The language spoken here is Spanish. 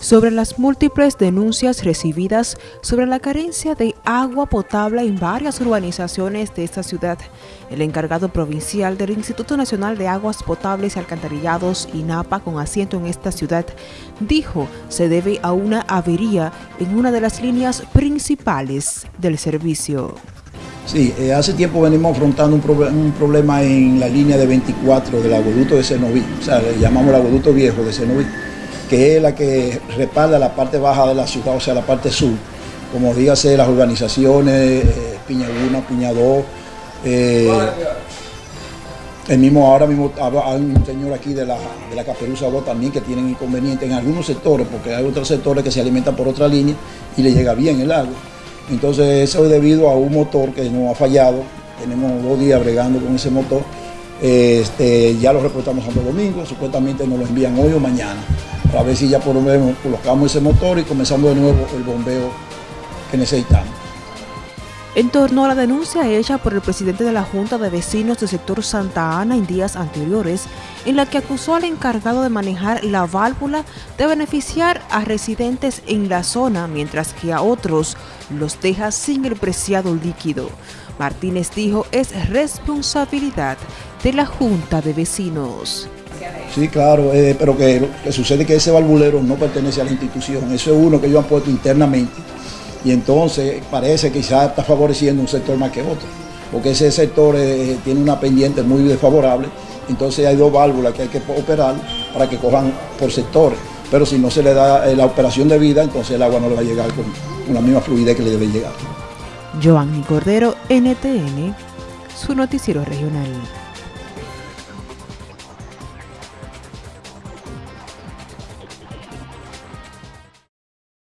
sobre las múltiples denuncias recibidas sobre la carencia de agua potable en varias urbanizaciones de esta ciudad. El encargado provincial del Instituto Nacional de Aguas Potables y Alcantarillados, INAPA, con asiento en esta ciudad, dijo se debe a una avería en una de las líneas principales del servicio. Sí, eh, hace tiempo venimos afrontando un, problema en la línea de 24 del aguaducto de Cenoví, o sea, le llamamos el aguaducto viejo de Cenoví que es la que respalda la parte baja de la ciudad, o sea, la parte sur, como dígase las urbanizaciones, eh, Piña 1, Piña 2, eh, el mismo, ahora mismo hay un señor aquí de la, de la Caperuza 2 también que tienen inconvenientes en algunos sectores, porque hay otros sectores que se alimentan por otra línea y le llega bien el agua. Entonces eso es debido a un motor que nos ha fallado, tenemos dos días bregando con ese motor, este, ya lo reportamos Santo Domingo, supuestamente nos lo envían hoy o mañana a ver si ya por lo menos colocamos ese motor y comenzamos de nuevo el bombeo que necesitamos. En torno a la denuncia hecha por el presidente de la Junta de Vecinos del sector Santa Ana en días anteriores, en la que acusó al encargado de manejar la válvula de beneficiar a residentes en la zona, mientras que a otros los deja sin el preciado líquido. Martínez dijo es responsabilidad de la Junta de Vecinos. Sí, claro, eh, pero que, que sucede que ese valvulero no pertenece a la institución, eso es uno que ellos han puesto internamente y entonces parece que quizás está favoreciendo un sector más que otro, porque ese sector eh, tiene una pendiente muy desfavorable, entonces hay dos válvulas que hay que operar para que cojan por sectores, pero si no se le da eh, la operación de vida, entonces el agua no le va a llegar con, con la misma fluidez que le debe llegar. Joanny Cordero, NTN, su noticiero regional.